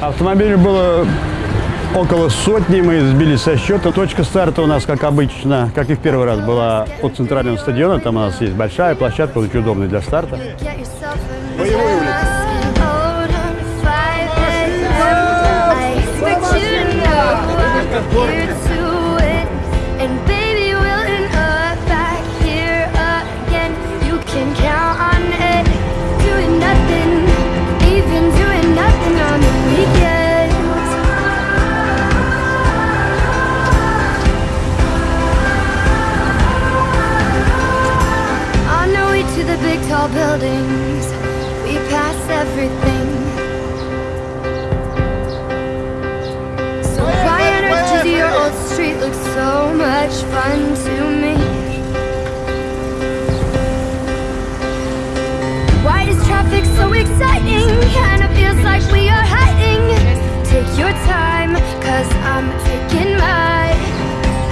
Автомобилей было около сотни, мы сбили со счета. Точка старта у нас, как обычно, как и в первый раз, была от центрального стадиона. Там у нас есть большая площадка, очень удобная для старта. Get yourself tall buildings. We pass everything. So why on earth does your old street look so much fun to me? Why is traffic so exciting? Kinda feels like we are hiding. Take your time, cause I'm taking mine.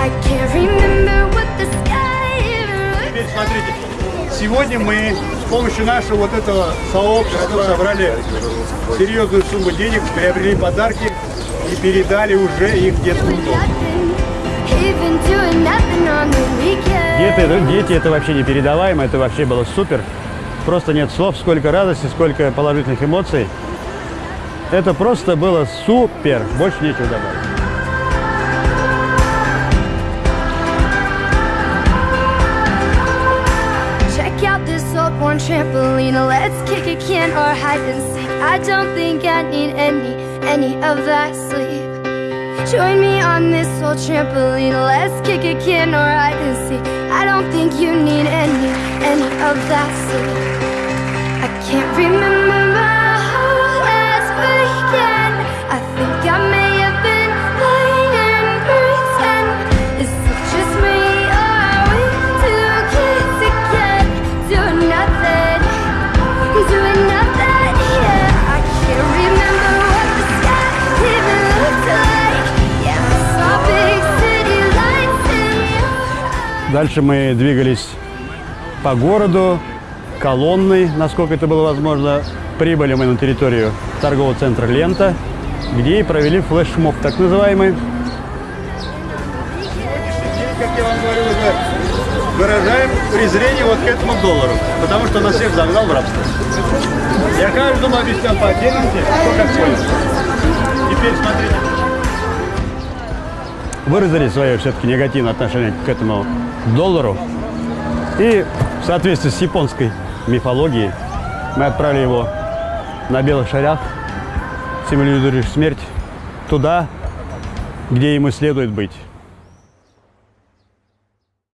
I can't remember what the sky even looked like. Сегодня мы с помощью нашего вот этого сообщества собрали серьезную сумму денег, приобрели подарки и передали уже их в детскую дом. Even doing nothing on the weekend. Дети, это- дети это вообще непередаваемо, это вообще было супер. Просто нет слов, сколько радости, сколько положительных эмоций. Это просто было супер, больше нечего добавить. Old worn trampoline. Let's kick a can or hide and seek. I don't think I need any, any of that sleep. Join me on this old trampoline. Let's kick a can or hide and seek. I don't think you need any, any of that sleep. I can't remember Дальше мы двигались по городу, колонной, насколько это было возможно. Прибыли мы на территорию торгового центра «Лента», где и провели флешмоб, так называемый. Как я вам говорил, выражаем презрение вот к этому доллару, потому что нас всех загнал в рабство. Я каждому объяснял по отдельности, кто как понял. Теперь смотрите. Выразили свое все-таки негативное отношение к этому доллару. И в соответствии с японской мифологией мы отправили его на белых шарях, символизирующих смерть, туда, где ему следует быть.